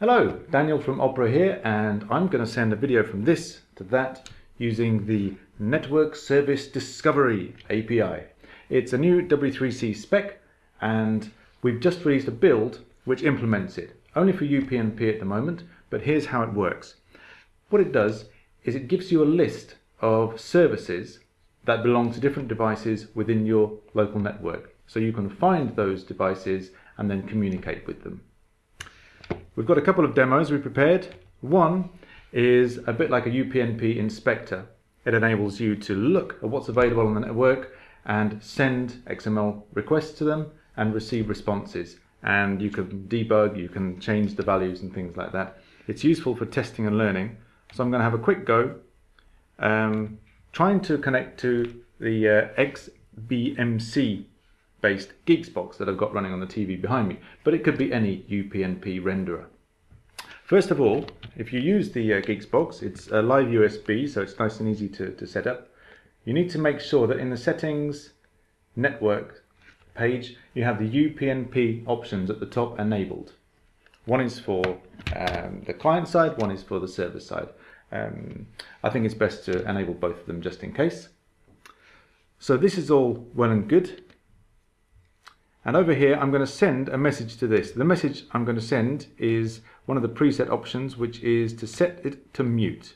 Hello, Daniel from Opera here and I'm going to send a video from this to that using the Network Service Discovery API. It's a new W3C spec and we've just released a build which implements it. Only for UPnP at the moment, but here's how it works. What it does is it gives you a list of services that belong to different devices within your local network. So you can find those devices and then communicate with them. We've got a couple of demos we prepared. One is a bit like a UPnP inspector. It enables you to look at what's available on the network and send XML requests to them and receive responses. And you can debug, you can change the values and things like that. It's useful for testing and learning. So I'm going to have a quick go um, trying to connect to the uh, XBMC based GeeXboX that I've got running on the TV behind me, but it could be any UPnP renderer. First of all, if you use the uh, GeeXboX, it's a live USB, so it's nice and easy to, to set up. You need to make sure that in the settings network page, you have the UPnP options at the top enabled. One is for um, the client side, one is for the server side. Um, I think it's best to enable both of them just in case. So this is all well and good. And over here, I'm going to send a message to this. The message I'm going to send is one of the preset options, which is to set it to mute.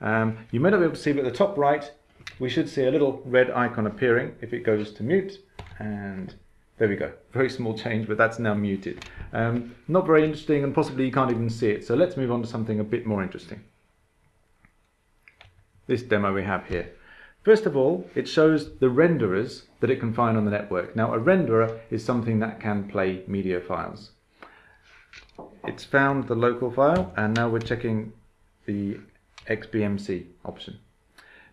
Um, you may not be able to see, but at the top right, we should see a little red icon appearing if it goes to mute. And there we go. Very small change, but that's now muted. Um, not very interesting, and possibly you can't even see it. So let's move on to something a bit more interesting. This demo we have here. First of all, it shows the renderers that it can find on the network. Now, a renderer is something that can play media files. It's found the local file, and now we're checking the XBMC option.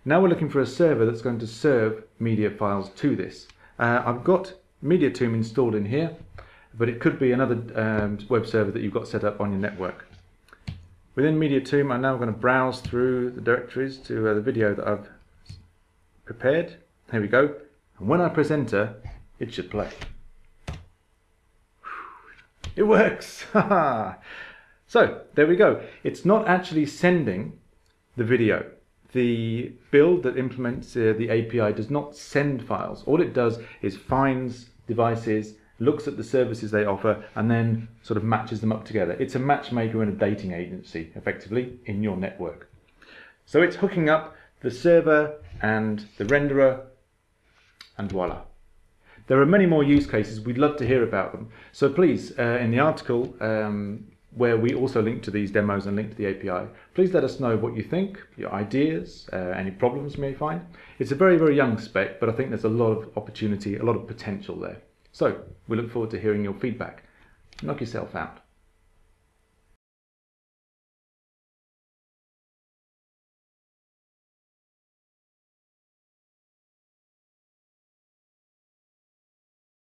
Now we're looking for a server that's going to serve media files to this. Uh, I've got MediaTomb installed in here, but it could be another um, web server that you've got set up on your network. Within MediaTomb, I'm now going to browse through the directories to uh, the video that I've prepared. Here we go. And when I press enter, it should play. It works! so, there we go. It's not actually sending the video. The build that implements uh, the API does not send files. All it does is finds devices, looks at the services they offer, and then sort of matches them up together. It's a matchmaker and a dating agency, effectively, in your network. So it's hooking up the server and the renderer, and voila. There are many more use cases. We'd love to hear about them. So please, uh, in the article, um, where we also link to these demos and link to the API, please let us know what you think, your ideas, uh, any problems you may find. It's a very, very young spec, but I think there's a lot of opportunity, a lot of potential there. So we look forward to hearing your feedback. Knock yourself out.